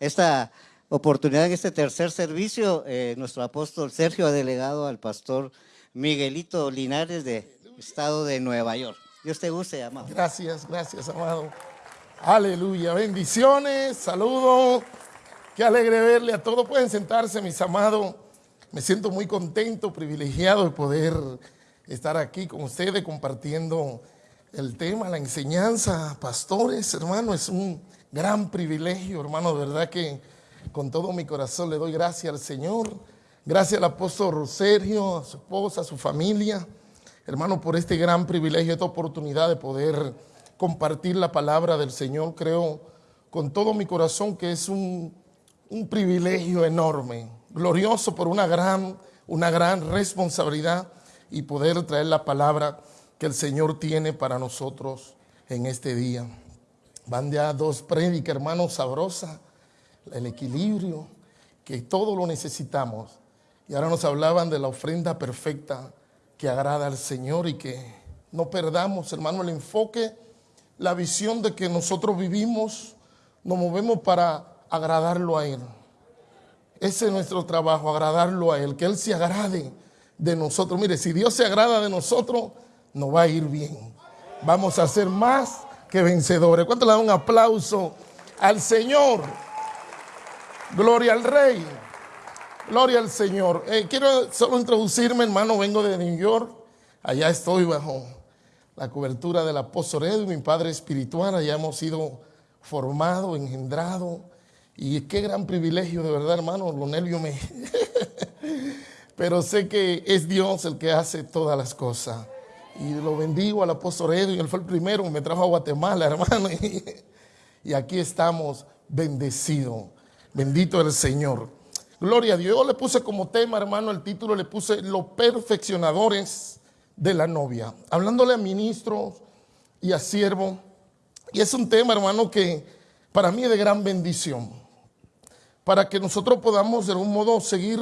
esta oportunidad este tercer servicio. Eh, nuestro apóstol Sergio ha delegado al pastor Miguelito Linares de Estado de Nueva York. Dios te guste, amado. Gracias, gracias, amado. Aleluya. Bendiciones, saludos. Qué alegre verle a todos. Pueden sentarse, mis amados. Me siento muy contento, privilegiado de poder estar aquí con ustedes compartiendo el tema, la enseñanza. Pastores, hermano, es un gran privilegio, hermano. De verdad que con todo mi corazón le doy gracias al Señor. Gracias al apóstol Sergio, a su esposa, a su familia. Hermano, por este gran privilegio, esta oportunidad de poder compartir la palabra del Señor. Creo con todo mi corazón que es un, un privilegio enorme glorioso por una gran, una gran responsabilidad y poder traer la palabra que el Señor tiene para nosotros en este día. Van ya dos prédicas, hermanos, sabrosa, el equilibrio, que todo lo necesitamos. Y ahora nos hablaban de la ofrenda perfecta que agrada al Señor y que no perdamos, hermano, el enfoque, la visión de que nosotros vivimos, nos movemos para agradarlo a Él. Ese es nuestro trabajo, agradarlo a Él, que Él se agrade de nosotros. Mire, si Dios se agrada de nosotros, nos va a ir bien. Vamos a ser más que vencedores. ¿Cuánto le da un aplauso al Señor? Gloria al Rey. Gloria al Señor. Eh, quiero solo introducirme, hermano. Vengo de New York. Allá estoy bajo la cobertura del apóstol Edwin, mi padre espiritual. Allá hemos sido formados, engendrados y qué gran privilegio, de verdad, hermano, lo nervio me... Pero sé que es Dios el que hace todas las cosas. Y lo bendigo al apóstol Edwin, él fue el primero que me trajo a Guatemala, hermano. Y aquí estamos bendecidos. Bendito el Señor. Gloria a Dios. Yo le puse como tema, hermano, el título le puse Los perfeccionadores de la novia. Hablándole a ministros y a siervos. Y es un tema, hermano, que para mí es de gran bendición para que nosotros podamos de algún modo seguir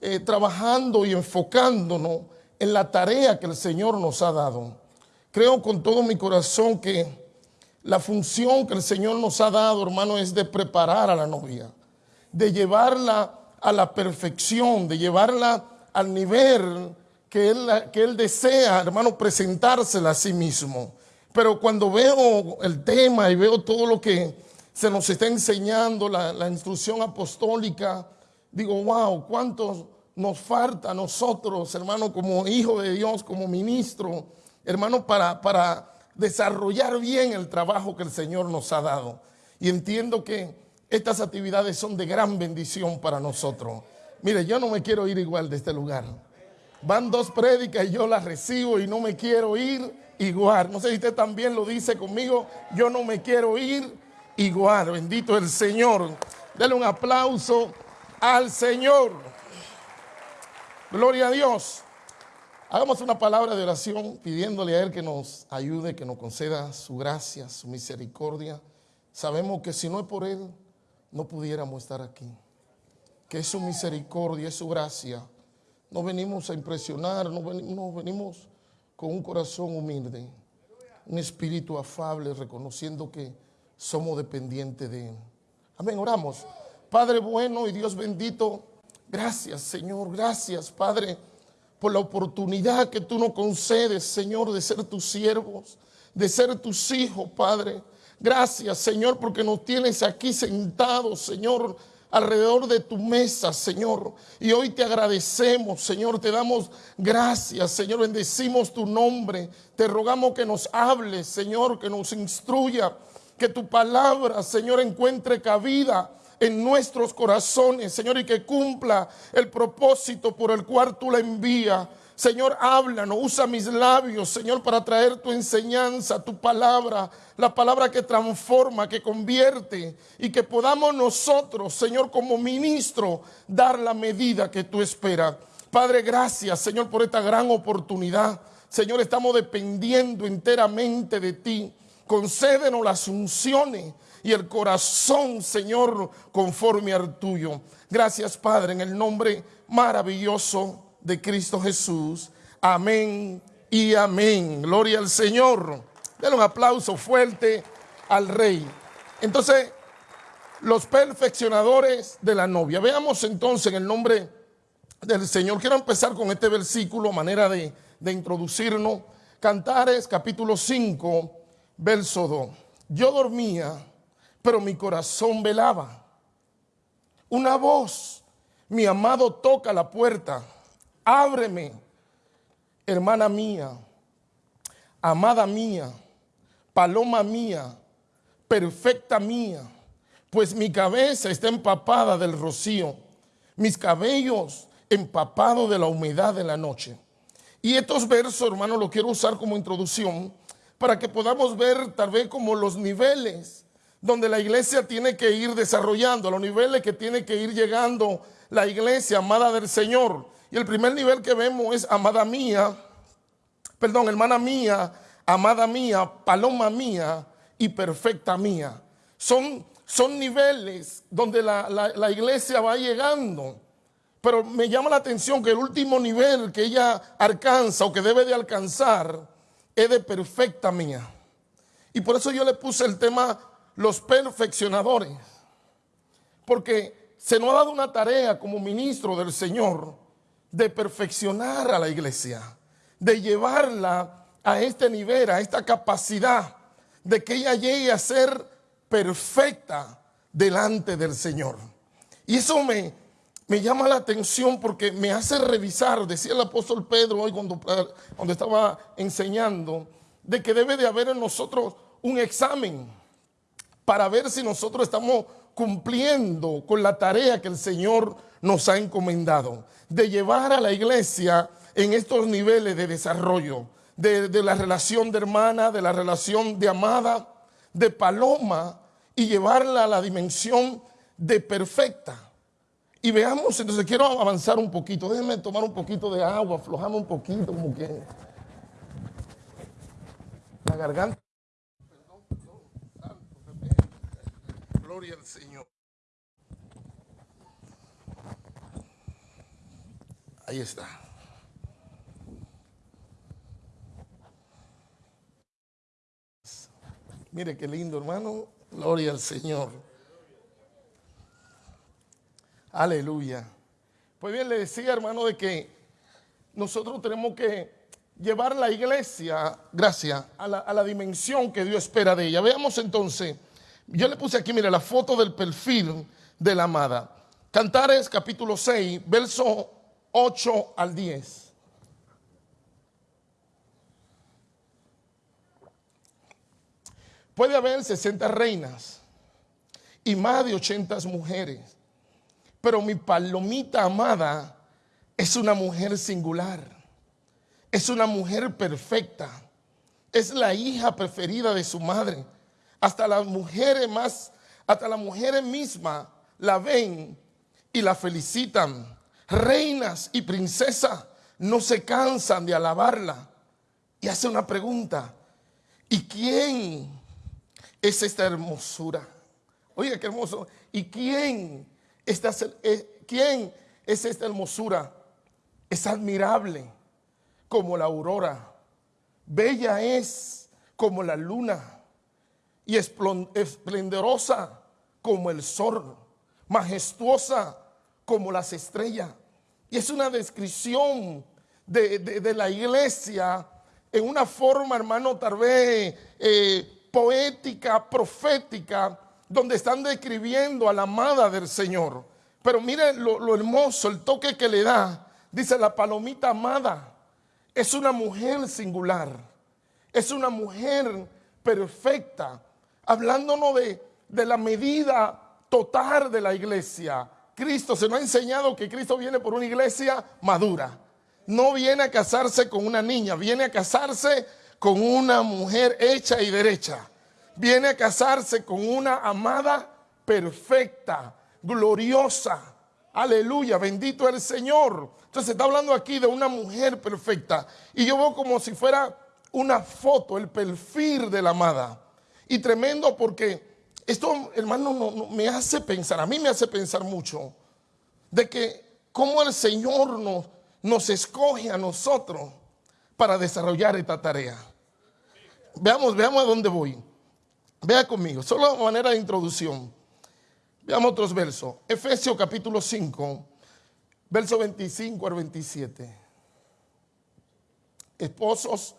eh, trabajando y enfocándonos en la tarea que el Señor nos ha dado. Creo con todo mi corazón que la función que el Señor nos ha dado, hermano, es de preparar a la novia, de llevarla a la perfección, de llevarla al nivel que él, que él desea, hermano, presentársela a sí mismo. Pero cuando veo el tema y veo todo lo que se nos está enseñando la, instrucción apostólica. Digo, wow, ¿cuántos nos falta a nosotros, hermano, como hijo de Dios, como ministro, hermano, para, para desarrollar bien el trabajo que el Señor nos ha dado? Y entiendo que estas actividades son de gran bendición para nosotros. Mire, yo no me quiero ir igual de este lugar. Van dos prédicas y yo las recibo y no me quiero ir igual. No sé si usted también lo dice conmigo, yo no me quiero ir igual. Bendito el Señor. Dele un aplauso al Señor. Gloria a Dios. Hagamos una palabra de oración pidiéndole a Él que nos ayude, que nos conceda su gracia, su misericordia. Sabemos que si no es por Él, no pudiéramos estar aquí. Que es su misericordia, es su gracia. No venimos a impresionar, no venimos, con un corazón humilde, un espíritu afable, reconociendo que somos dependientes de Él. Amén, oramos. Padre bueno y Dios bendito, gracias Señor, gracias Padre por la oportunidad que tú nos concedes, Señor, de ser tus siervos, de ser tus hijos, Padre. Gracias, Señor, porque nos tienes aquí sentados, Señor, alrededor de tu mesa, Señor. Y hoy te agradecemos, Señor, te damos gracias, Señor, bendecimos tu nombre. Te rogamos que nos hables, Señor, que nos instruya que tu palabra, Señor, encuentre cabida en nuestros corazones, Señor, y que cumpla el propósito por el cual tú la envías. Señor, háblanos, usa mis labios, Señor, para traer tu enseñanza, tu palabra, la palabra que transforma, que convierte y que podamos nosotros, Señor, como ministro, dar la medida que tú esperas. Padre, gracias, Señor, por esta gran oportunidad. Señor, estamos dependiendo enteramente de ti concédenos las unciones y el corazón, Señor, conforme al tuyo. Gracias, Padre, en el nombre maravilloso de Cristo Jesús. Amén y amén. Gloria al Señor. Denle un aplauso fuerte al Rey. Entonces, los perfeccionadores de la novia. Veamos entonces en el nombre del Señor. Quiero empezar con este versículo, manera de, de introducirnos. Cantares capítulo 5, verso 2. Yo dormía, pero mi corazón velaba. Una voz, mi amado toca la puerta. Ábreme, hermana mía, amada mía, paloma mía, perfecta mía, pues mi cabeza está empapada del rocío, mis cabellos empapados de la humedad de la noche. Y estos versos, hermano, lo quiero usar como introducción para que podamos ver tal vez como los niveles donde la iglesia tiene que ir desarrollando, los niveles que tiene que ir llegando la iglesia amada del Señor. Y el primer nivel que vemos es amada mía, perdón, hermana mía, amada mía, paloma mía y perfecta mía. Son, son niveles donde la, la iglesia va llegando. Pero me llama la atención que el último nivel que ella alcanza o que debe de alcanzar es de perfecta mía. Y por eso yo le puse el tema los perfeccionadores. Porque se nos ha dado una tarea como ministro del Señor de perfeccionar a la iglesia, de llevarla a este nivel, a esta capacidad de que ella llegue a ser perfecta delante del Señor. Y eso me, me llama la atención porque me hace revisar, decía el apóstol Pedro hoy cuando, cuando estaba enseñando, de que debe de haber en nosotros un examen para ver si nosotros estamos cumpliendo con la tarea que el Señor nos ha encomendado, de llevar a la iglesia en estos niveles de desarrollo, de, de la relación de hermana, de la relación de amada, de paloma, y llevarla a la dimensión de perfecta. Y veamos, entonces quiero avanzar un poquito. Déjenme tomar un poquito de agua, aflojame un poquito, como que la garganta. Perdón, perdón, santo, Gloria al Señor. Ahí está. Mire qué lindo, hermano. Gloria al Señor. Aleluya. Pues bien, le decía, hermano, de que nosotros tenemos que llevar la iglesia, gracias, a la, dimensión que Dios espera de ella. Veamos entonces, yo le puse aquí, mire, la foto del perfil de la amada. Cantares capítulo 6, verso 8 al 10. Puede haber 60 reinas y más de 80 mujeres pero mi palomita amada es una mujer singular. Es una mujer perfecta. Es la hija preferida de su madre. Hasta las mujeres más, hasta las mujeres mismas la ven y la felicitan. Reinas y princesas no se cansan de alabarla. Y hace una pregunta. ¿Y quién es esta hermosura? Oye, qué hermoso. ¿Y quién eh, ¿Quién es esta hermosura? Es admirable como la aurora, bella es como la luna y esplendorosa como el sol, majestuosa como las estrellas. Y es una descripción de, la iglesia en una forma, hermano, tal vez eh, poética, profética, donde están describiendo a la amada del Señor. Pero miren lo, hermoso, el toque que le da. Dice la palomita amada. Es una mujer singular. Es una mujer perfecta. Hablándonos de, de la medida total de la iglesia. Cristo se nos ha enseñado que Cristo viene por una iglesia madura. No viene a casarse con una niña, viene a casarse con una mujer hecha y derecha viene a casarse con una amada perfecta, gloriosa. Aleluya, bendito el Señor. Entonces está hablando aquí de una mujer perfecta. Y yo veo como si fuera una foto, el perfil de la amada. Y tremendo porque esto, hermano, me hace pensar, a mí me hace pensar mucho, de que cómo el Señor nos, nos escoge a nosotros para desarrollar esta tarea. Veamos, veamos a dónde voy. Vea conmigo, solo manera de introducción. Veamos otros versos. Efesios capítulo 5, verso 25 al 27. Esposos,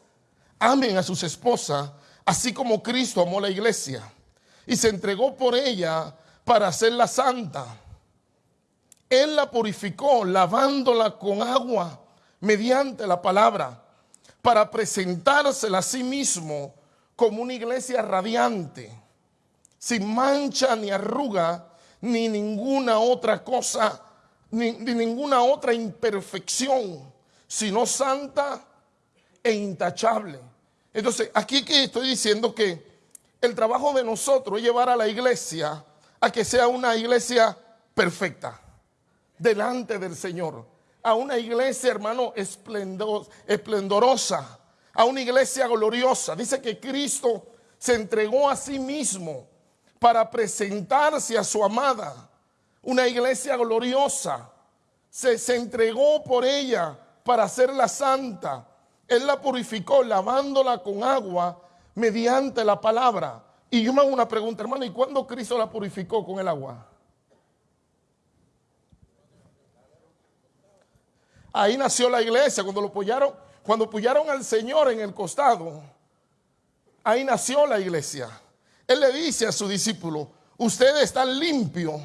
amen a sus esposas, así como Cristo amó la iglesia y se entregó por ella para hacerla santa. Él la purificó lavándola con agua mediante la palabra para presentársela a sí mismo como una iglesia radiante, sin mancha ni arruga, ni ninguna otra cosa, ni, ninguna otra imperfección, sino santa e intachable. Entonces, aquí que estoy diciendo que el trabajo de nosotros es llevar a la iglesia a que sea una iglesia perfecta delante del Señor. A una iglesia, hermano, esplendorosa. A una iglesia gloriosa. Dice que Cristo se entregó a sí mismo para presentarse a su amada. Una iglesia gloriosa. Se, se entregó por ella para hacerla santa. Él la purificó lavándola con agua mediante la palabra. Y yo me hago una pregunta, hermano, ¿y cuándo Cristo la purificó con el agua? Ahí nació la iglesia, cuando lo apoyaron, cuando apoyaron al Señor en el costado, ahí nació la iglesia. Él le dice a su discípulo, ustedes están limpios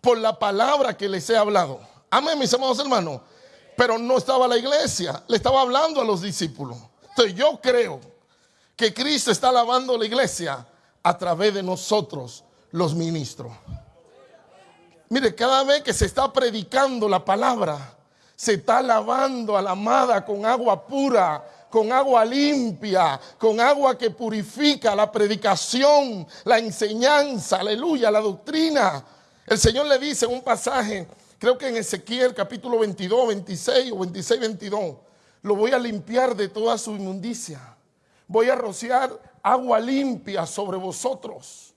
por la palabra que les he hablado. Amén, mis amados hermanos. Pero no estaba la iglesia, le estaba hablando a los discípulos. Entonces yo creo que Cristo está lavando la iglesia a través de nosotros, los ministros. Mire, cada vez que se está predicando la palabra, se está lavando a la amada con agua pura, con agua limpia, con agua que purifica la predicación, la enseñanza, aleluya, la doctrina. El Señor le dice en un pasaje, creo que en Ezequiel capítulo 22, 26 o 26, 22, lo voy a limpiar de toda su inmundicia voy a rociar agua limpia sobre vosotros.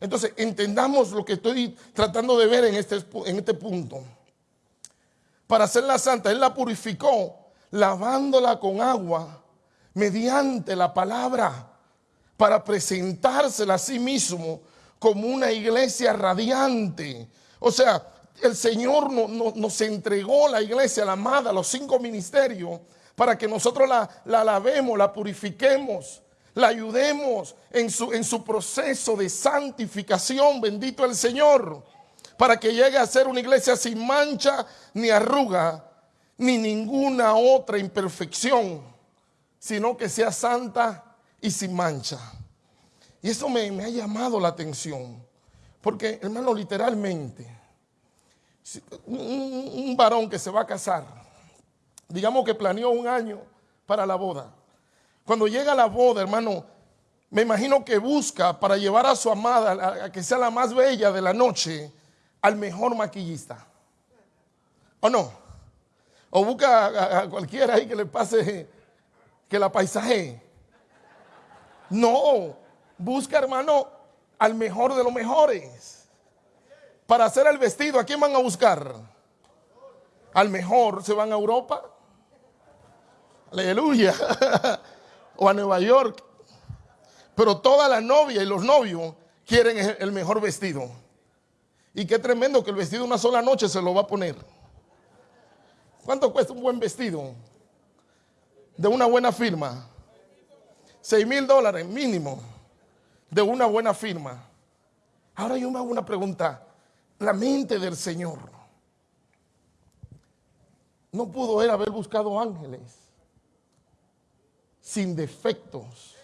Entonces, entendamos lo que estoy tratando de ver en este, en este punto. Para hacerla santa, Él la purificó lavándola con agua mediante la palabra para presentársela a sí mismo como una iglesia radiante. O sea, el Señor nos entregó la iglesia, la amada, los cinco ministerios para que nosotros la, la lavemos, la purifiquemos, la ayudemos en su, en su proceso de santificación, bendito el Señor, para que llegue a ser una iglesia sin mancha ni arruga, ni ninguna otra imperfección, sino que sea santa y sin mancha. Y eso me, me ha llamado la atención, porque hermano, literalmente, un, varón que se va a casar, digamos que planeó un año para la boda. Cuando llega la boda, hermano, me imagino que busca para llevar a su amada, a, que sea la más bella de la noche, al mejor maquillista. ¿O no? O busca a, cualquiera ahí que le pase, que la paisaje. No, busca, hermano, al mejor de los mejores. Para hacer el vestido, ¿a quién van a buscar? Al mejor, se van a Europa, Aleluya. o a Nueva York. Pero toda la novia y los novios quieren el mejor vestido. Y qué tremendo que el vestido una sola noche se lo va a poner. ¿Cuánto cuesta un buen vestido? De una buena firma. Seis mil dólares mínimo. De una buena firma. Ahora yo me hago una pregunta. La mente del Señor. No pudo él haber buscado ángeles sin defectos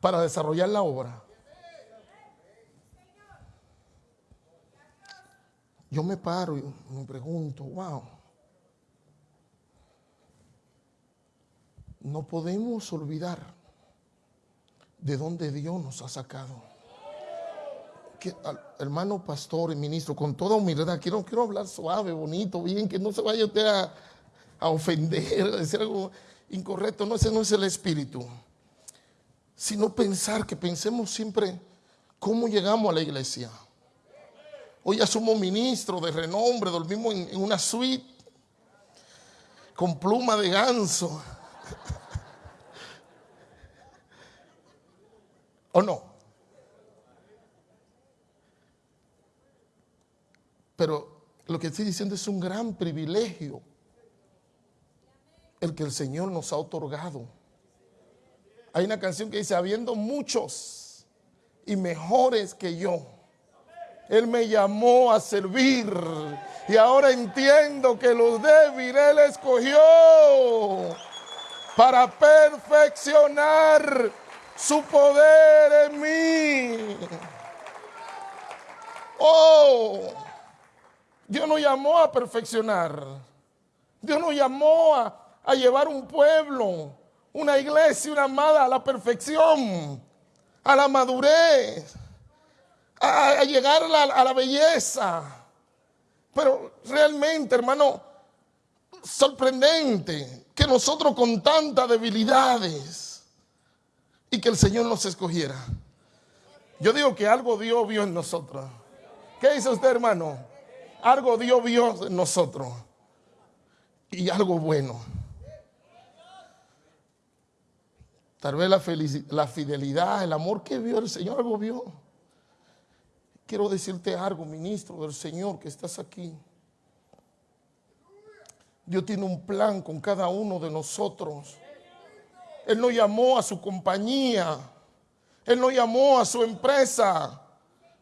para desarrollar la obra. Yo me paro y me pregunto, wow, no podemos olvidar de dónde Dios nos ha sacado. Hermano pastor y ministro, con toda humildad, quiero, quiero hablar suave, bonito, bien, que no se vaya usted a, a ofender, a decir algo incorrecto, no, ese no es el espíritu, sino pensar que pensemos siempre cómo llegamos a la iglesia. Hoy ya somos ministros de renombre, dormimos en, en una suite con pluma de ganso. ¿O no? Pero lo que estoy diciendo es un gran privilegio el que el Señor nos ha otorgado. Hay una canción que dice, habiendo muchos y mejores que yo, Él me llamó a servir y ahora entiendo que los débiles Él escogió para perfeccionar su poder en mí. Oh, Dios nos llamó a perfeccionar. Dios nos llamó a, a llevar un pueblo, una iglesia, una amada a la perfección, a la madurez, a, llegar a la, a la belleza. Pero realmente, hermano, sorprendente que nosotros con tantas debilidades y que el Señor nos escogiera. Yo digo que algo Dios vio en nosotros. ¿Qué dice usted, hermano? Algo Dios vio en nosotros. Y algo bueno. Tal vez la, la fidelidad, el amor que vio el Señor, algo vio. Quiero decirte algo, ministro del Señor, que estás aquí. Dios tiene un plan con cada uno de nosotros. Él no llamó a su compañía. Él no llamó a su empresa.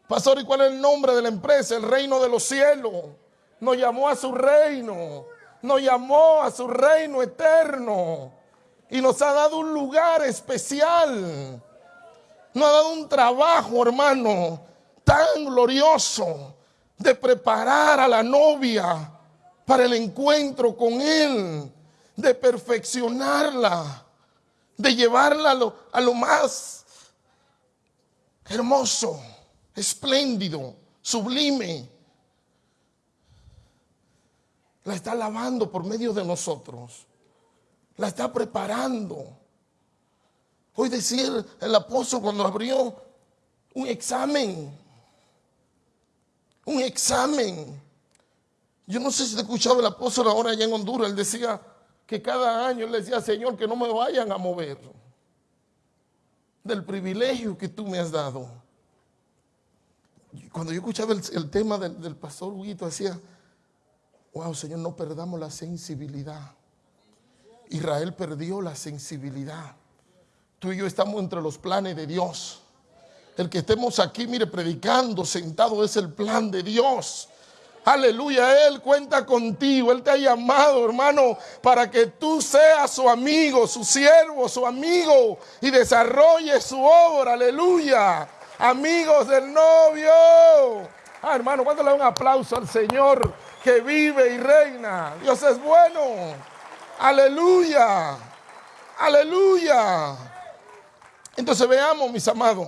Pastor, ¿y cuál es el nombre de la empresa? El reino de los cielos. Nos llamó a su reino. Nos llamó a su reino eterno y nos ha dado un lugar especial. Nos ha dado un trabajo, hermano, tan glorioso de preparar a la novia para el encuentro con Él, de perfeccionarla, de llevarla a lo, a lo más hermoso, espléndido, sublime. La está lavando por medio de nosotros la está preparando. Hoy decir el apóstol cuando abrió un examen, un examen. Yo no sé si te escuchaba el apóstol ahora allá en Honduras, él decía que cada año le decía, Señor, que no me vayan a mover del privilegio que tú me has dado. Cuando yo escuchaba el, tema del, del pastor Huguito, decía, wow, Señor, no perdamos la sensibilidad. Israel perdió la sensibilidad. Tú y yo estamos entre los planes de Dios. El que estemos aquí, mire, predicando, sentado, es el plan de Dios. Aleluya, Él cuenta contigo. Él te ha llamado, hermano, para que tú seas su amigo, su siervo, su amigo y desarrolle su obra. Aleluya. Amigos del novio. Ah, hermano, cuando le un aplauso al Señor que vive y reina. Dios es bueno. Aleluya. Aleluya. Entonces veamos, mis amados.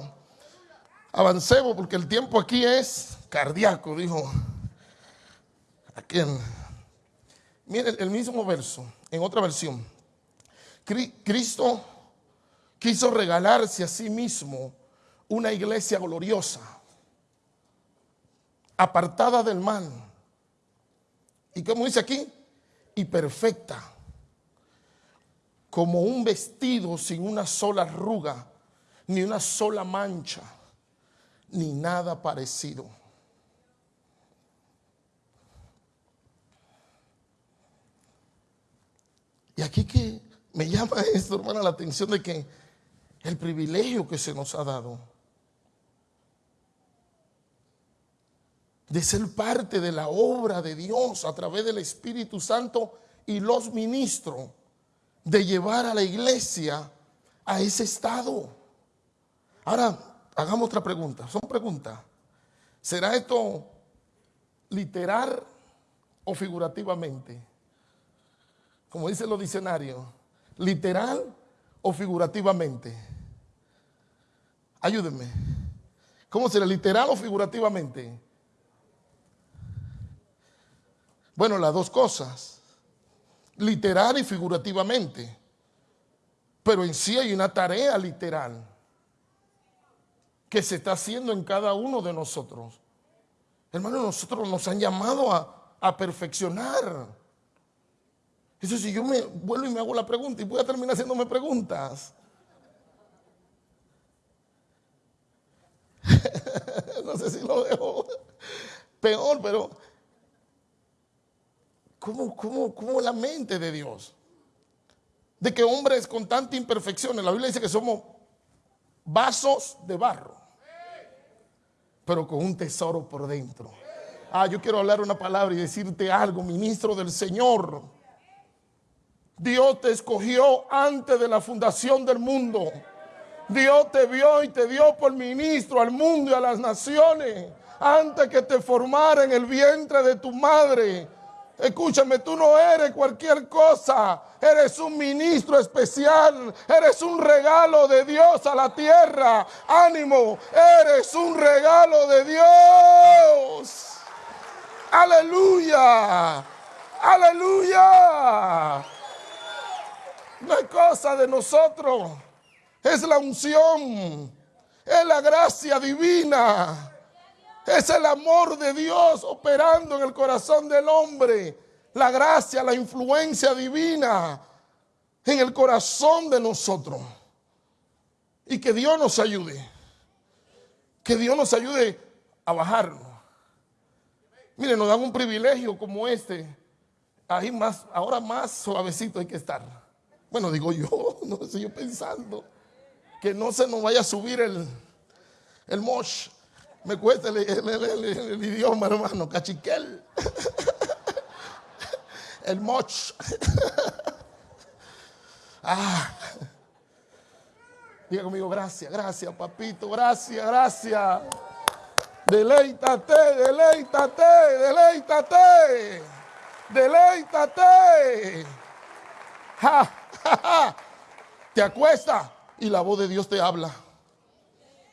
Avancemos porque el tiempo aquí es cardíaco, dijo aquel. Miren el mismo verso, en otra versión. Cristo quiso regalarse a sí mismo una iglesia gloriosa, apartada del mal. ¿Y como dice aquí? Y perfecta como un vestido sin una sola arruga, ni una sola mancha, ni nada parecido. Y aquí que me llama esto, hermana, la atención de que el privilegio que se nos ha dado de ser parte de la obra de Dios a través del Espíritu Santo y los ministros de llevar a la iglesia a ese estado. Ahora, hagamos otra pregunta. Son preguntas. ¿Será esto literal o figurativamente? Como dicen los diccionarios, literal o figurativamente. Ayúdenme. ¿Cómo será literal o figurativamente? Bueno, las dos cosas literal y figurativamente. Pero en sí hay una tarea literal que se está haciendo en cada uno de nosotros. Hermanos, nosotros nos han llamado a, a perfeccionar. Eso si yo me vuelvo y me hago la pregunta y voy a terminar haciéndome preguntas. no sé si lo dejo peor, pero ¿cómo, cómo, cómo la mente de Dios? De que hombres con tanta imperfección, la Biblia dice que somos vasos de barro, pero con un tesoro por dentro. Ah, yo quiero hablar una palabra y decirte algo, ministro del Señor. Dios te escogió antes de la fundación del mundo. Dios te vio y te dio por ministro al mundo y a las naciones antes que te formara en el vientre de tu madre. Escúchame, tú no eres cualquier cosa. Eres un ministro especial. Eres un regalo de Dios a la tierra. Ánimo, eres un regalo de Dios. Aleluya. Aleluya. No es cosa de nosotros. Es la unción. Es la gracia divina. Es el amor de Dios operando en el corazón del hombre. La gracia, la influencia divina en el corazón de nosotros. Y que Dios nos ayude. Que Dios nos ayude a bajarnos. Miren, nos dan un privilegio como este. Ahí más, ahora más suavecito hay que estar. Bueno, digo yo, no estoy yo pensando. Que no se nos vaya a subir el, el mosh. Me cuesta el, idioma, hermano. Cachiquel. El moch. Ah. Diga conmigo, gracias, gracias, papito, gracias, gracias. Deleítate, deleítate, deleítate. Deleítate. Te acuesta y la voz de Dios te habla.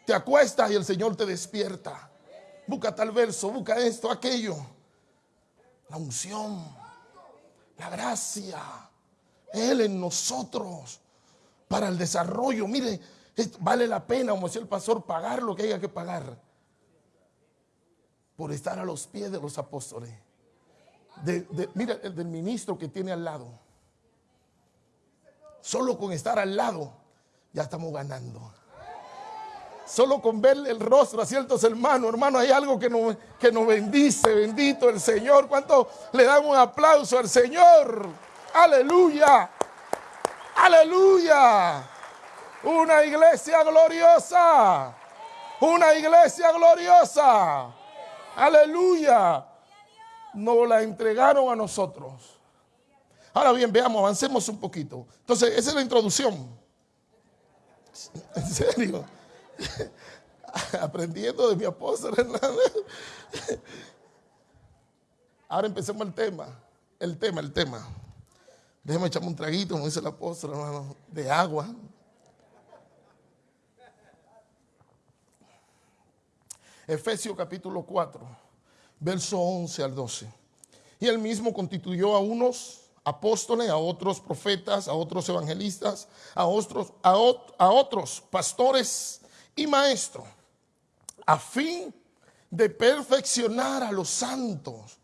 Te acuestas y el Señor te despierta. Busca tal verso, busca esto, aquello. La unción, la gracia, Él en nosotros para el desarrollo. Mire, vale la pena, como decía el pastor, pagar lo que haya que pagar por estar a los pies de los apóstoles. mira, el del ministro que tiene al lado. Solo con estar al lado ya estamos ganando. Solo con ver el rostro a ciertos hermanos, hermano, hay algo que nos, que nos bendice, bendito el Señor. ¿Cuánto le damos un aplauso al Señor? Aleluya, aleluya. Una iglesia gloriosa, una iglesia gloriosa. Aleluya. Nos la entregaron a nosotros. Ahora bien, veamos, avancemos un poquito. Entonces, esa es la introducción. ¿En serio? aprendiendo de mi apóstol. Ahora empecemos el tema, el tema, el tema. Déjeme echarme un traguito, como dice el apóstol, hermano, de agua. Efesios capítulo 4, verso 11 al 12. Y él mismo constituyó a unos apóstoles, a otros profetas, a otros evangelistas, a otros, a, a otros pastores y maestro, a fin de perfeccionar a los santos.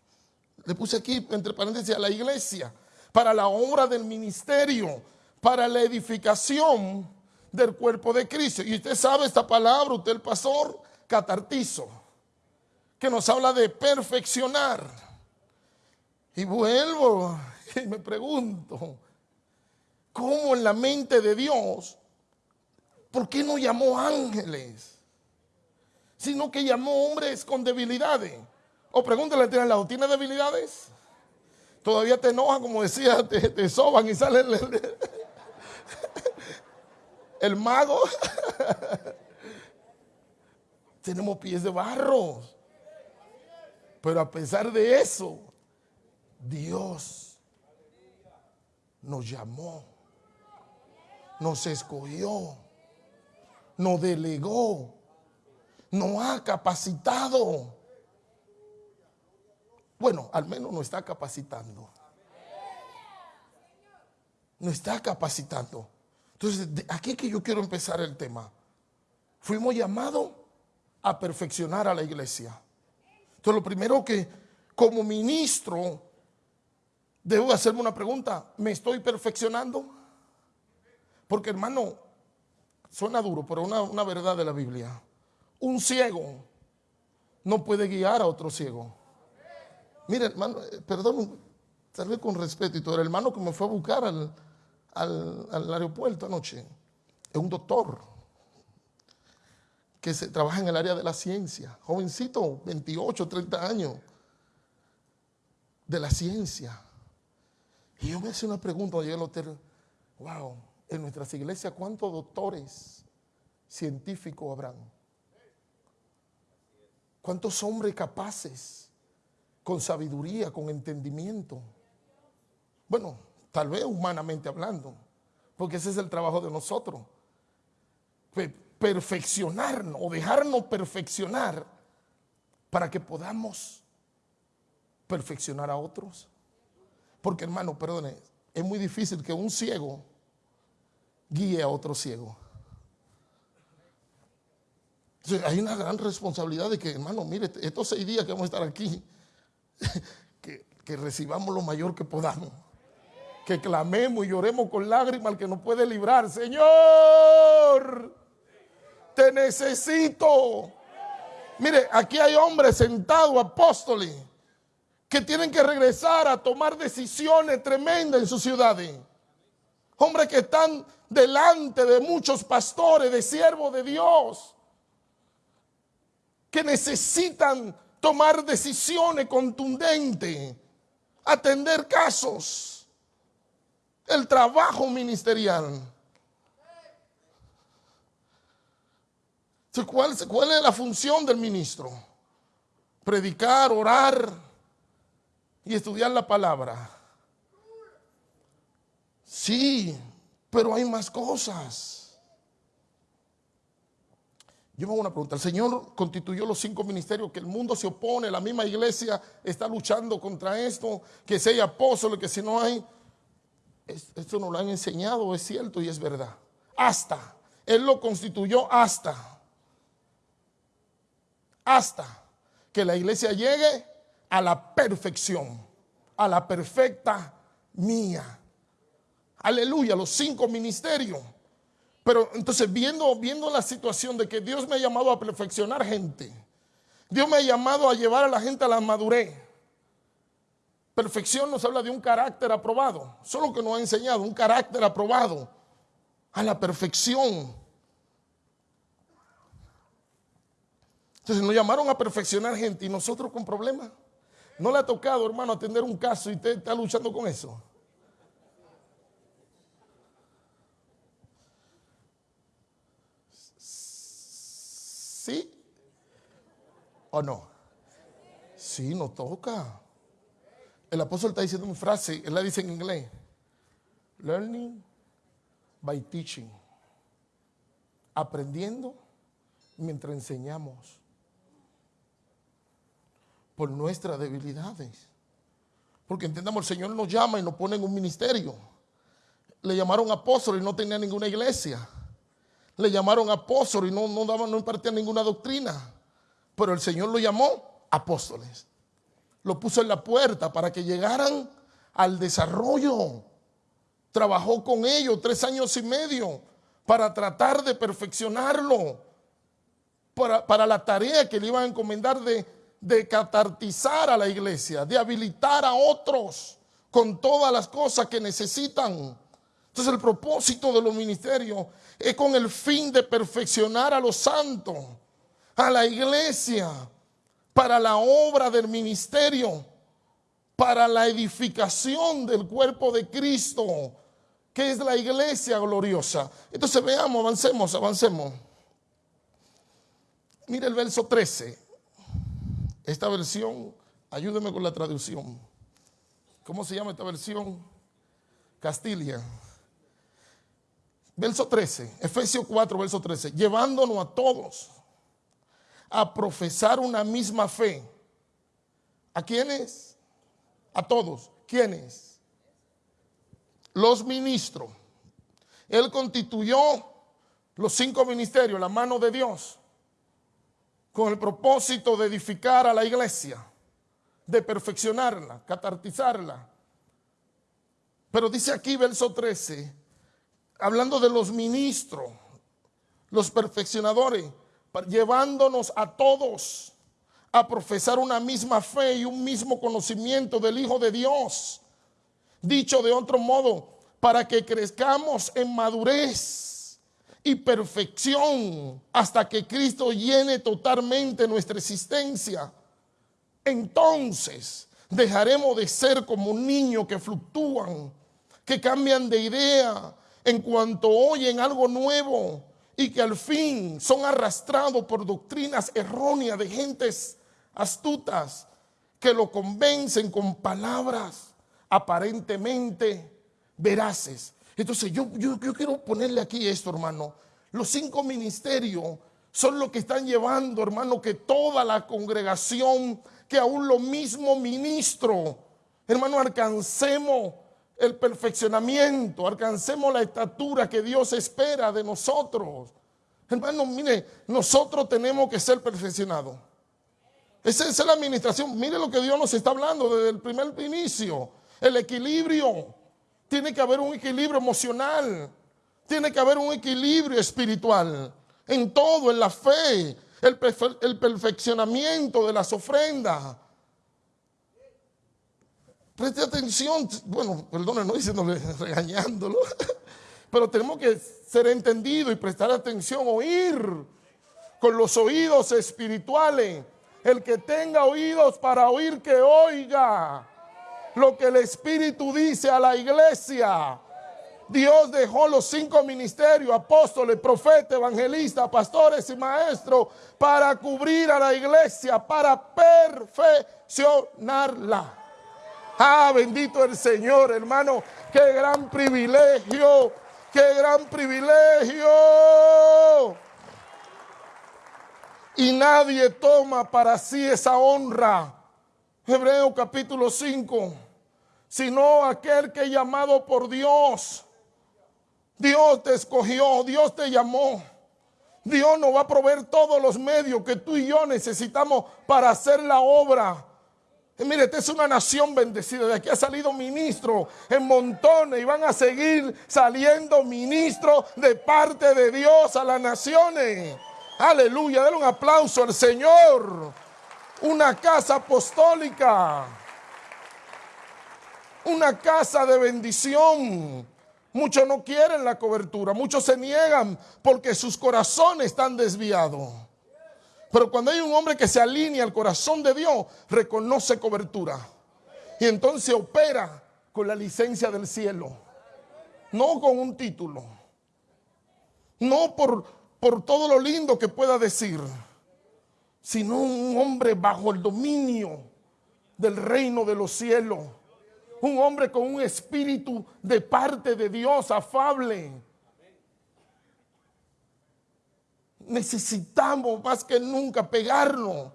Le puse aquí, entre paréntesis, a la iglesia, para la obra del ministerio, para la edificación del cuerpo de Cristo. Y usted sabe esta palabra, usted el pastor, catartizo, que nos habla de perfeccionar. Y vuelvo y me pregunto, ¿cómo en la mente de Dios ¿por qué no llamó ángeles? Sino que llamó hombres con debilidades. O pregúntale al lado, ¿tiene debilidades? Todavía te enoja, como decía, te, soban y sale el, el mago. Tenemos pies de barro. Pero a pesar de eso, Dios nos llamó, nos escogió nos delegó, nos ha capacitado. Bueno, al menos nos está capacitando. Nos está capacitando. Entonces, aquí que yo quiero empezar el tema. Fuimos llamados a perfeccionar a la iglesia. Entonces, lo primero que como ministro debo hacerme una pregunta. ¿Me estoy perfeccionando? Porque hermano, Suena duro, pero una, una verdad de la Biblia. Un ciego no puede guiar a otro ciego. Mire, hermano, eh, perdón, tal vez con respeto y todo, el hermano que me fue a buscar al, al aeropuerto anoche es un doctor que se trabaja en el área de la ciencia, jovencito, 28, 30 años, de la ciencia. Y yo me hice una pregunta, yo el hotel, wow, en nuestras iglesias, ¿cuántos doctores científicos habrán? ¿Cuántos hombres capaces, con sabiduría, con entendimiento? Bueno, tal vez humanamente hablando, porque ese es el trabajo de nosotros perfeccionarnos o dejarnos perfeccionar para que podamos perfeccionar a otros. Porque hermano, perdone, es muy difícil que un ciego guíe a otro ciego. hay una gran responsabilidad de que, hermano, mire, estos seis días que vamos a estar aquí, que, que recibamos lo mayor que podamos. Que clamemos y lloremos con lágrimas al que nos puede librar. Señor, te necesito. Mire, aquí hay hombres sentados, apóstoles, que tienen que regresar a tomar decisiones tremendas en sus ciudades. Hombres que están delante de muchos pastores, de siervos de Dios, que necesitan tomar decisiones contundentes, atender casos, el trabajo ministerial. ¿Cuál, ¿Cuál es la función del ministro? Predicar, orar y estudiar la palabra. Sí, pero hay más cosas. Yo me hago una pregunta. El Señor constituyó los cinco ministerios que el mundo se opone, la misma iglesia está luchando contra esto, que si hay apóstoles, que si no hay. Esto nos lo han enseñado, es cierto y es verdad. Hasta. Él lo constituyó hasta hasta que la iglesia llegue a la perfección, a la perfecta mía. Aleluya, los cinco ministerios. Pero entonces viendo, viendo la situación de que Dios me ha llamado a perfeccionar gente, Dios me ha llamado a llevar a la gente a la madurez. Perfección nos habla de un carácter aprobado, solo que nos ha enseñado un carácter aprobado a la perfección. Entonces nos llamaron a perfeccionar gente y nosotros con problemas. ¿No le ha tocado, hermano, atender un caso y usted está luchando con eso? ¿Sí o no? Sí, nos toca. El apóstol está diciendo una frase, él la dice en inglés. Learning by teaching. Aprendiendo mientras enseñamos por nuestras debilidades. Porque entendamos, el Señor nos llama y nos pone en un ministerio. Le llamaron apóstol y no tenía ninguna iglesia. Le llamaron apóstol y no, no, daban, no impartían ninguna doctrina. Pero el Señor lo llamó apóstoles. Lo puso en la puerta para que llegaran al desarrollo. Trabajó con ellos tres años y medio para tratar de perfeccionarlo. Para, para la tarea que le iban a encomendar de de catartizar a la iglesia, de habilitar a otros con todas las cosas que necesitan. Entonces el propósito de los ministerios es con el fin de perfeccionar a los santos, a la iglesia, para la obra del ministerio, para la edificación del cuerpo de Cristo, que es la iglesia gloriosa. Entonces veamos, avancemos, avancemos. Mire el verso 13. Esta versión, ayúdeme con la traducción. ¿Cómo se llama esta versión? Castilla. Verso 13, Efesios 4, verso 13. Llevándonos a todos a profesar una misma fe. ¿A quiénes? A todos. ¿Quiénes? Los ministros. Él constituyó los cinco ministerios, la mano de Dios con el propósito de edificar a la iglesia, de perfeccionarla, catartizarla. Pero dice aquí verso 13, hablando de los ministros, los perfeccionadores, llevándonos a todos a profesar una misma fe y un mismo conocimiento del Hijo de Dios, Dicho de otro modo, para que crezcamos en madurez y perfección hasta que Cristo llene totalmente nuestra existencia. Entonces dejaremos de ser como niños que fluctúan, que cambian de idea en cuanto oyen algo nuevo y que al fin son arrastrados por doctrinas erróneas de gentes astutas que lo convencen con palabras aparentemente veraces. Entonces yo, yo, quiero ponerle aquí esto, hermano. Los cinco ministerios son los que están llevando, hermano, que toda la congregación, que aún lo mismo ministro, hermano, alcancemos el perfeccionamiento, alcancemos la estatura que Dios espera de nosotros. Hermano, mire, nosotros tenemos que ser perfeccionados. Esa es la administración. Mire lo que Dios nos está hablando desde el primer inicio. El equilibrio. Tiene que haber un equilibrio emocional. Tiene que haber un equilibrio espiritual. En todo, en la fe. El, el perfeccionamiento de las ofrendas. Preste atención, bueno, perdone, no diciéndole, regañándolo, pero tenemos que ser entendidos y prestar atención, oír con los oídos espirituales. El que tenga oídos para oír, que oiga lo que el Espíritu dice a la iglesia. Dios dejó los cinco ministerios, apóstoles, profetas, evangelistas, pastores y maestros, para cubrir a la iglesia, para perfeccionarla. Ah, bendito el Señor, hermano. Qué gran privilegio. Qué gran privilegio. Y nadie toma para sí esa honra. Hebreo capítulo 5. Sino aquel que llamado por Dios. Dios te escogió, Dios te llamó. Dios nos va a proveer todos los medios que tú y yo necesitamos para hacer la obra mire, esta es una nación bendecida. De aquí ha salido ministro en montones y van a seguir saliendo ministros de parte de Dios a las naciones. Aleluya, denle un aplauso al Señor. Una casa apostólica. Una casa de bendición. Muchos no quieren la cobertura, muchos se niegan porque sus corazones están desviados. Pero cuando hay un hombre que se alinea al corazón de Dios, reconoce cobertura. Y entonces opera con la licencia del cielo. No con un título. No por, por todo lo lindo que pueda decir. Sino un hombre bajo el dominio del reino de los cielos. Un hombre con un espíritu de parte de Dios afable necesitamos más que nunca pegarnos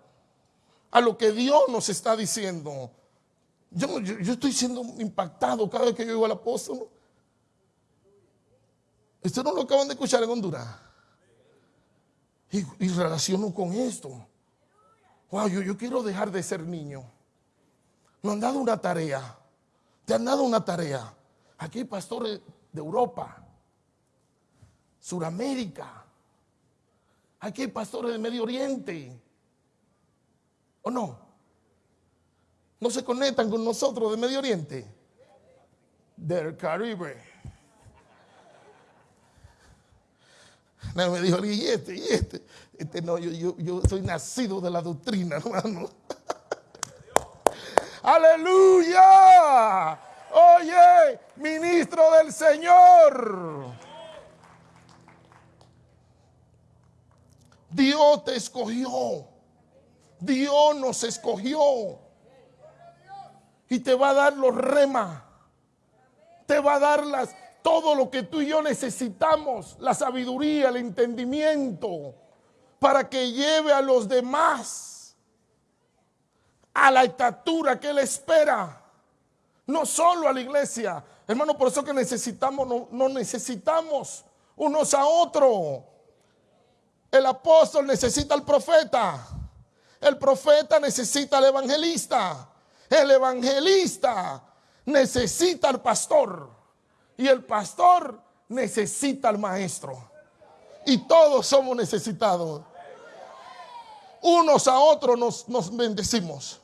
a lo que Dios nos está diciendo. Yo, estoy siendo impactado cada vez que yo digo al apóstol. Esto no lo acaban de escuchar en Honduras. Y, y relaciono con esto. Wow, yo, yo quiero dejar de ser niño. Me han dado una tarea. Te han dado una tarea. Aquí hay pastores de Europa, Suramérica, Aquí hay pastores del Medio Oriente. ¿O no? ¿No se conectan con nosotros de Medio Oriente? Del Caribe. No, me dijo, y este, y este. Este no, yo, yo, yo soy nacido de la doctrina, hermano. Aleluya. Oye, ministro del Señor. Dios te escogió. Dios nos escogió. Y te va a dar los remas. Te va a dar las, todo lo que tú y yo necesitamos. La sabiduría, el entendimiento. Para que lleve a los demás a la estatura que Él espera. No solo a la iglesia. Hermano, por eso que necesitamos, no, no necesitamos unos a otros. El apóstol necesita al profeta. El profeta necesita al evangelista. El evangelista necesita al pastor. Y el pastor necesita al maestro. Y todos somos necesitados. Unos a otros nos, nos bendecimos.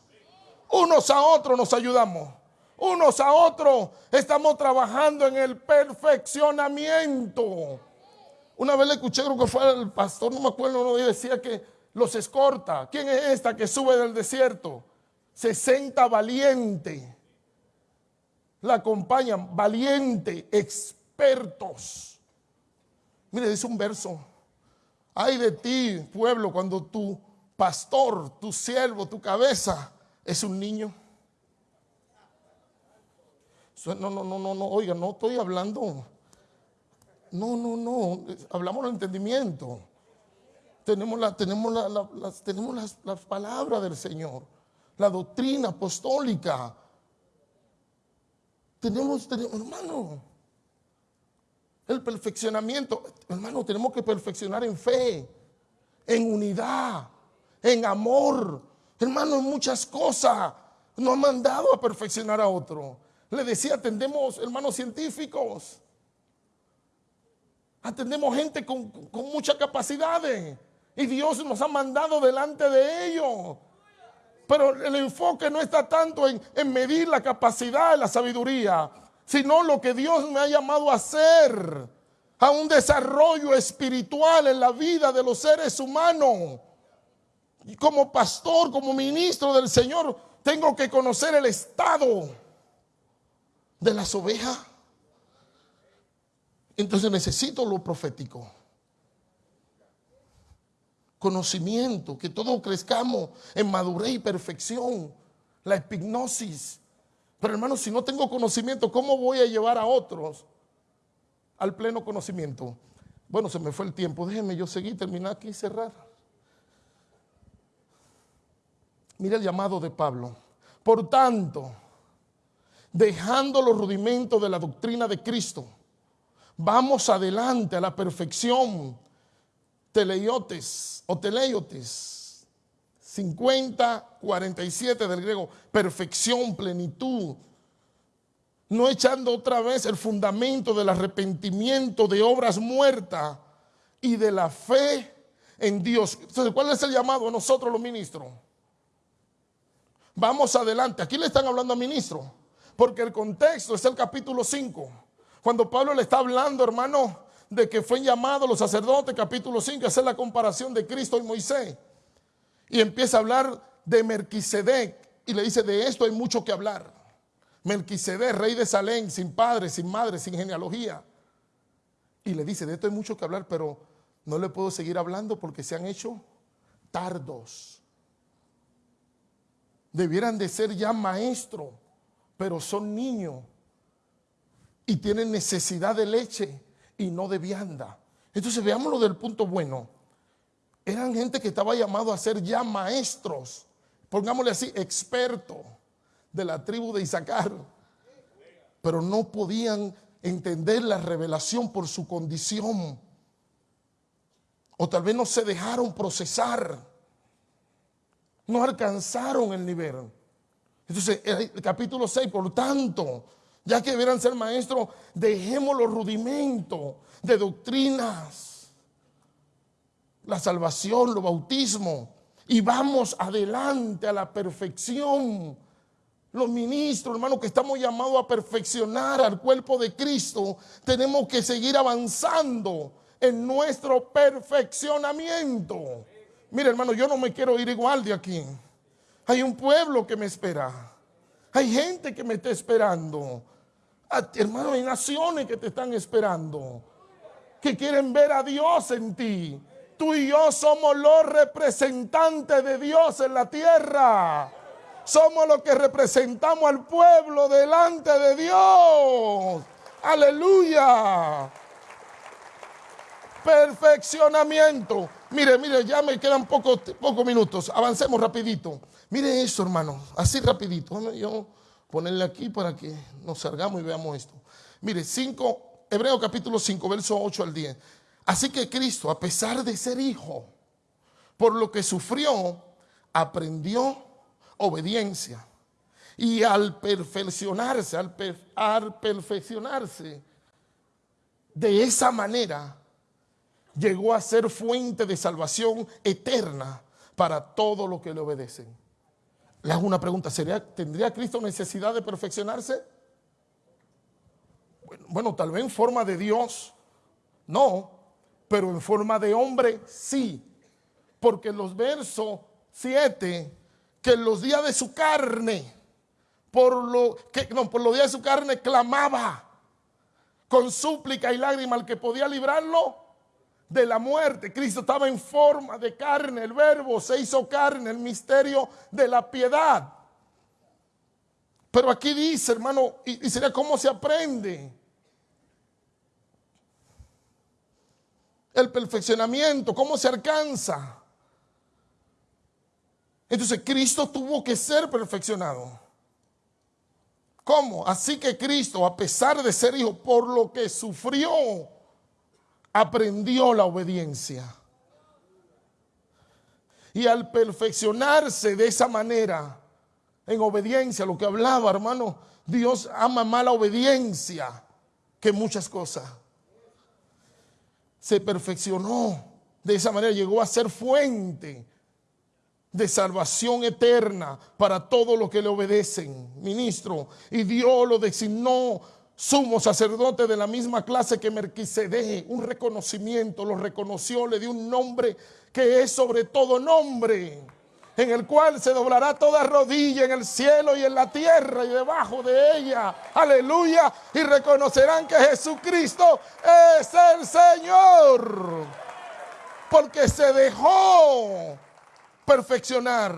Unos a otros nos ayudamos. unos a otros. Estamos trabajando en el perfeccionamiento. Una vez le escuché, creo que fue el pastor, no me acuerdo, no decía que los escorta. ¿Quién es esta que sube del desierto? 60 valiente. La acompañan, valiente, expertos. Mire, dice un verso. Ay de ti, pueblo, cuando tu pastor, tu siervo, tu cabeza es un niño. No, no, no, no, no, oiga, no estoy hablando. No, no, no, hablamos del entendimiento. Tenemos, la, tenemos, la, las, tenemos las, las palabras del Señor, la doctrina apostólica. Tenemos, tenemos, hermano, el perfeccionamiento. Hermano, tenemos que perfeccionar en fe, en unidad, en amor. Hermano, en muchas cosas. No ha mandado a perfeccionar a otro. Le decía, atendemos hermanos científicos. Atendemos gente con, con muchas capacidades. Y Dios nos ha mandado delante de ellos. Pero el enfoque no está tanto en, medir la capacidad, la sabiduría, sino lo que Dios me ha llamado a hacer, a un desarrollo espiritual en la vida de los seres humanos. Y como pastor, como ministro del Señor, tengo que conocer el estado de las ovejas. Entonces necesito lo profético. Conocimiento, que todos crezcamos en madurez y perfección. La epignosis, pero hermano, si no tengo conocimiento, ¿cómo voy a llevar a otros al pleno conocimiento? Bueno, se me fue el tiempo. Déjenme yo seguir, terminar aquí y cerrar. Mira el llamado de Pablo. Por tanto, dejando los rudimentos de la doctrina de Cristo, vamos adelante a la perfección. Teleiotes o teleiotes 50, 47 del griego, perfección, plenitud. No echando otra vez el fundamento del arrepentimiento de obras muertas y de la fe en Dios. Entonces, ¿cuál es el llamado a nosotros los ministros? Vamos adelante. Aquí le están hablando a ministro, porque el contexto es el capítulo 5. Cuando Pablo le está hablando, hermano, de que fue llamado los sacerdotes, capítulo 5, hacer la comparación de Cristo y Moisés. Y empieza a hablar de Melquisedec y le dice, de esto hay mucho que hablar. Melquisedec, rey de Salén, sin padre, sin madre, sin genealogía. Y le dice, de esto hay mucho que hablar, pero no le puedo seguir hablando porque se han hecho tardos. Debieran de ser ya maestros, pero son niños y tienen necesidad de leche y no de vianda. Entonces veámoslo del punto bueno. Eran gente que estaba llamado a ser ya maestros, pongámosle así, expertos de la tribu de Isaacar, pero no podían entender la revelación por su condición, o tal vez no se dejaron procesar, no alcanzaron el nivel. Entonces, el capítulo 6, por tanto, ya que debieran ser maestros, dejemos los rudimentos de doctrinas la salvación, los bautismos, y vamos adelante a la perfección. Los ministros, hermanos, que estamos llamados a perfeccionar al cuerpo de Cristo, tenemos que seguir avanzando en nuestro perfeccionamiento. Mire, hermano, yo no me quiero ir igual de aquí. Hay un pueblo que me espera. Hay gente que me está esperando. Hermano, hay naciones que te están esperando. Que quieren ver a Dios en ti Tú y yo somos los representantes de Dios en la tierra. Somos los que representamos al pueblo delante de Dios. Aleluya. Perfeccionamiento. Mire, mire, ya me quedan pocos pocos minutos. Avancemos rapidito. Mire eso, hermano. Así rapidito. Yo ponerle aquí para que nos salgamos y veamos esto. Mire, 5, Hebreo capítulo 5, verso 8 al 10. Así que Cristo, a pesar de ser hijo, por lo que sufrió, aprendió obediencia. Y al perfeccionarse, al, perfeccionarse, de esa manera, llegó a ser fuente de salvación eterna para todos los que le obedecen. Le hago una pregunta, ¿sería, ¿tendría Cristo necesidad de perfeccionarse? Bueno, tal vez en forma de Dios, no, pero en forma de hombre, sí. Porque los versos 7, que en los días de su carne, por lo que no, por los días de su carne clamaba con súplica y lágrima al que podía librarlo de la muerte. Cristo estaba en forma de carne, el verbo se hizo carne, el misterio de la piedad. Pero aquí dice, hermano, y, sería cómo se aprende. El perfeccionamiento, cómo se alcanza. Entonces Cristo tuvo que ser perfeccionado. ¿Cómo? Así que Cristo, a pesar de ser hijo, por lo que sufrió, aprendió la obediencia. Y al perfeccionarse de esa manera, en obediencia, lo que hablaba, hermano, Dios ama más la obediencia que muchas cosas. Se perfeccionó de esa manera, llegó a ser fuente de salvación eterna para todos los que le obedecen, ministro. Y Dios lo designó sumo sacerdote de la misma clase que Merquisedec, un reconocimiento, lo reconoció, le dio un nombre que es sobre todo nombre, en el cual se doblará toda rodilla en el cielo y en la tierra y debajo de ella. Aleluya. Y reconocerán que Jesucristo es el Señor. Porque se dejó perfeccionar.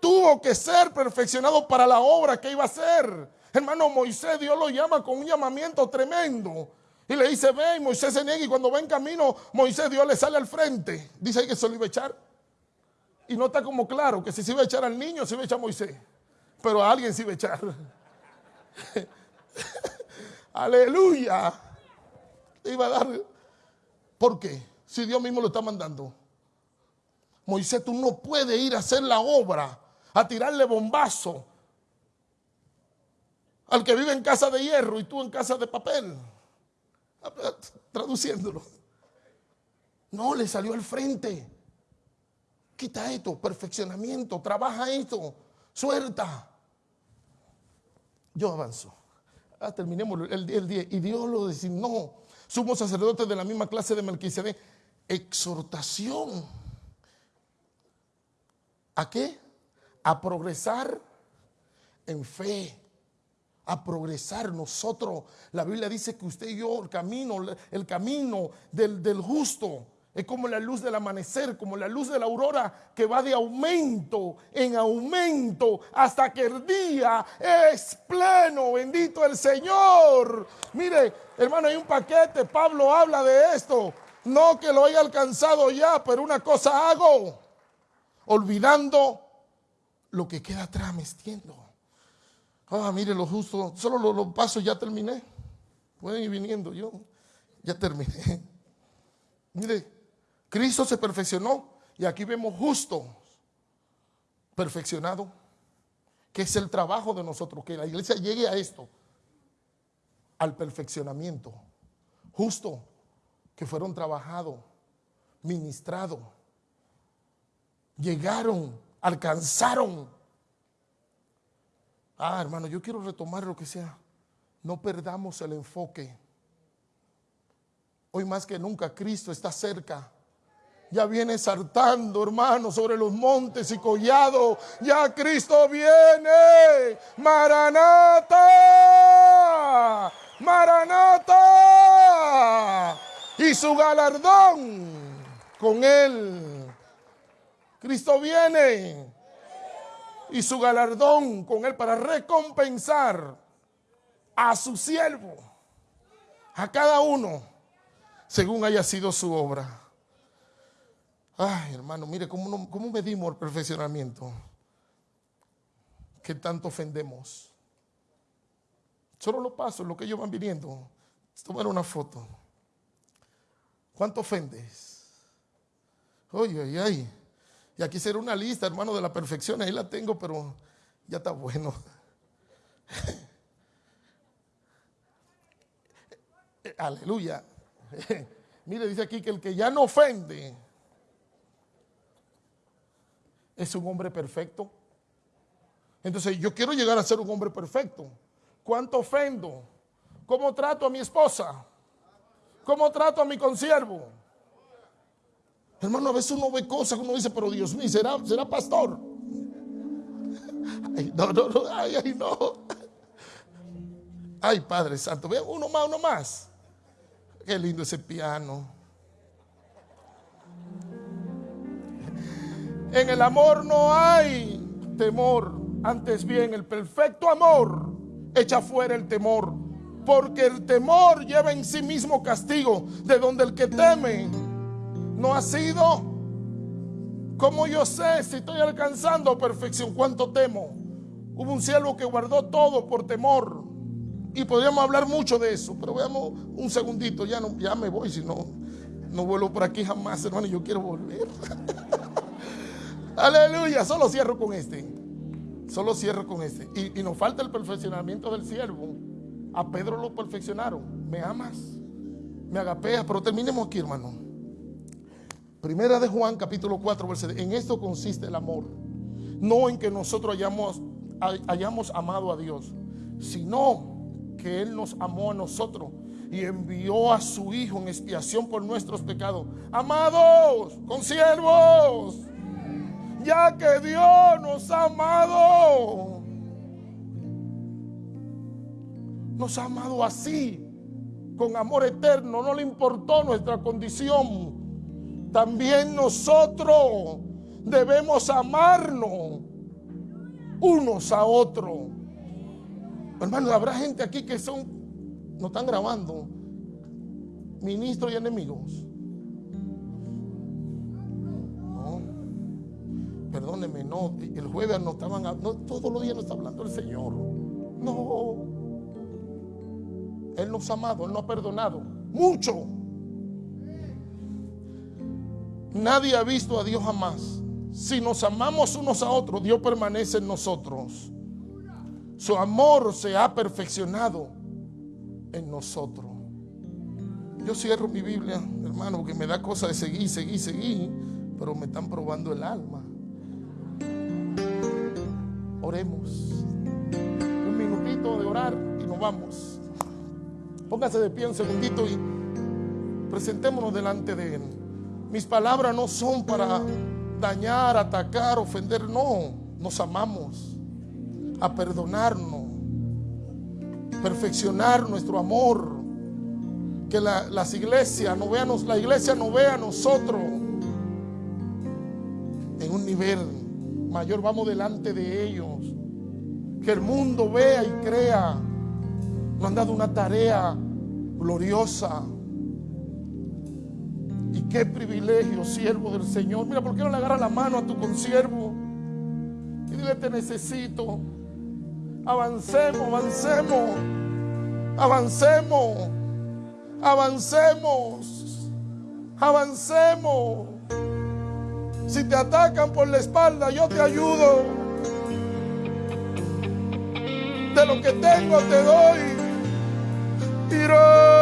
Tuvo que ser perfeccionado para la obra que iba a hacer. Hermano Moisés, Dios lo llama con un llamamiento tremendo. Y le dice, ven, Moisés se niega y cuando va en camino, Moisés Dios le sale al frente. Dice ahí que se lo iba a echar. Y no está como claro que si se iba a echar al niño, se iba a echar a Moisés. Pero a alguien se iba a echar. Aleluya. Le iba a dar. ¿Por qué? Si Dios mismo lo está mandando. Moisés, tú no puedes ir a hacer la obra, a tirarle bombazo, al que vive en casa de hierro y tú en casa de papel. Traduciéndolo. No, le salió al frente. Quita esto, perfeccionamiento, trabaja esto, suelta. Yo avanzo. Ah, terminemos el, día. Y Dios lo designó. Somos sacerdotes de la misma clase de Melquisedec. Exhortación. ¿A qué? A progresar en fe a progresar nosotros. La Biblia dice que usted y yo, el camino, el camino del, del justo, es como la luz del amanecer, como la luz de la aurora que va de aumento en aumento hasta que el día es pleno. Bendito el Señor. Mire, hermano, hay un paquete. Pablo habla de esto. No que lo haya alcanzado ya, pero una cosa hago. Olvidando lo que queda atrás, me. Ah, mire lo justo, solo los lo pasos ya terminé. Pueden ir viniendo, yo ya terminé. Mire, Cristo se perfeccionó y aquí vemos justo, perfeccionado, que es el trabajo de nosotros, que la iglesia llegue a esto, al perfeccionamiento. Justo, que fueron trabajados, ministrados, llegaron, alcanzaron Ah, hermano, yo quiero retomar lo que sea. No perdamos el enfoque. Hoy más que nunca Cristo está cerca. Ya viene saltando, hermano, sobre los montes y collados. Ya Cristo viene. Maranata. Maranata. Y su galardón con él. Cristo viene y su galardón con él para recompensar a su siervo, a cada uno, según haya sido su obra. Ay, hermano, mire cómo, cómo medimos el perfeccionamiento. Que tanto ofendemos. Solo lo paso, lo que ellos van viniendo. Tomar una foto. ¿Cuánto ofendes? Oye, ay, ay. Y aquí será una lista, hermano, de la perfección. Ahí la tengo, pero ya está bueno. Aleluya. Mire, dice aquí que el que ya no ofende es un hombre perfecto. Entonces yo quiero llegar a ser un hombre perfecto. ¿Cuánto ofendo? ¿Cómo trato a mi esposa? ¿Cómo trato a mi consiervo? Hermano, a veces uno ve cosas que uno dice, pero Dios mío, ¿será, será pastor? Ay, no, no, no, ay, ay, no. Ay, Padre Santo, ve uno más, uno más. Qué lindo ese piano. En el amor no hay temor, antes bien el perfecto amor echa fuera el temor, porque el temor lleva en sí mismo castigo, de donde el que teme no ha sido. como yo sé si estoy alcanzando perfección? ¿Cuánto temo? Hubo un cielo que guardó todo por temor. Y podríamos hablar mucho de eso, pero veamos un segundito, ya, no, ya me voy, si no, no vuelvo por aquí jamás, hermano, yo quiero volver. Aleluya, solo cierro con este. Solo cierro con este. Y, y, nos falta el perfeccionamiento del siervo. A Pedro lo perfeccionaron. ¿Me amas? ¿Me agapeas? Pero terminemos aquí, hermano. Primera de Juan, capítulo 4, versículo. En esto consiste el amor. No en que nosotros hayamos, hayamos amado a Dios, sino que Él nos amó a nosotros y envió a su Hijo en expiación por nuestros pecados. Amados, consiervos, ya que Dios nos ha amado, nos ha amado así, con amor eterno, no le importó nuestra condición. También nosotros debemos amarnos unos a otros. Hermano, habrá gente aquí que son, no están grabando, ministros y enemigos. No, perdónenme, no, el jueves no estaban, no, todos los días no está hablando el Señor. No, Él nos ha amado, Él nos ha perdonado, mucho. Nadie ha visto a Dios jamás. Si nos amamos unos a otros, Dios permanece en nosotros. Su amor se ha perfeccionado en nosotros. Yo cierro mi Biblia, hermano, porque me da cosa de seguir, seguir, seguir, pero me están probando el alma. Oremos. Un minutito de orar y nos vamos. Póngase de pie un segundito y presentémonos delante de Él. Mis palabras no son para dañar, atacar, ofender, no. Nos amamos a perdonarnos, perfeccionar nuestro amor. Que las iglesias no vean, la iglesia no vea a nosotros en un nivel mayor. Vamos delante de ellos. Que el mundo vea y crea. Nos han dado una tarea gloriosa. Y qué privilegio, siervo del Señor. Mira, ¿por qué no le agarras la mano a tu consiervo? Y dile, te necesito. Avancemos, avancemos, avancemos, avancemos, avancemos. Si te atacan por la espalda, yo te ayudo. De lo que tengo te doy. Señor,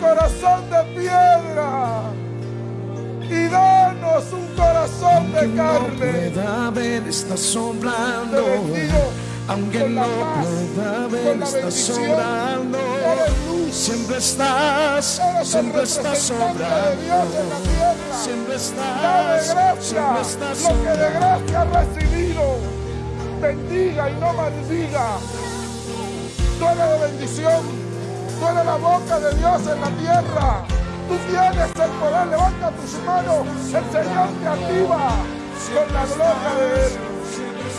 Corazón de piedra y danos un corazón de carne. pueda ver, está sobrando. bendigo Aunque no paz, pueda ver, está sobrando. Luz. Siempre estás, siempre estás sobrando. Siempre estás, gracia, siempre estás lo que de sobrando. gracia recibí. bendiga y no maldiga. Tú eres de bendición. Tú la boca de Dios en la tierra. Tú tienes el poder. Levanta tus manos. El Señor te activa con la gloria de Él.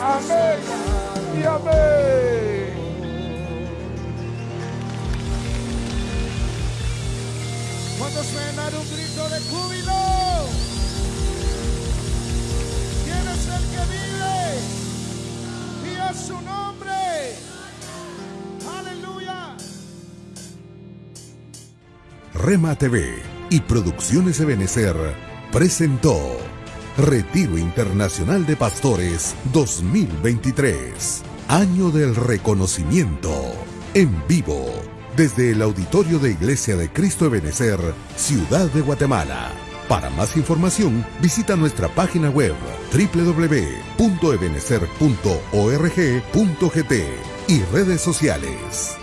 Amén y amén. Cuando suena un grito de júbilo, ¿quién es el que vive? Y a su nombre. Rema TV y Producciones Ebenecer presentó Retiro Internacional de Pastores 2023, Año del Reconocimiento, en vivo, desde el auditorio de Iglesia de Cristo Ebenecer, Ciudad de Guatemala. Para más información, visita nuestra página web www.ebenecer.org.gt y redes sociales.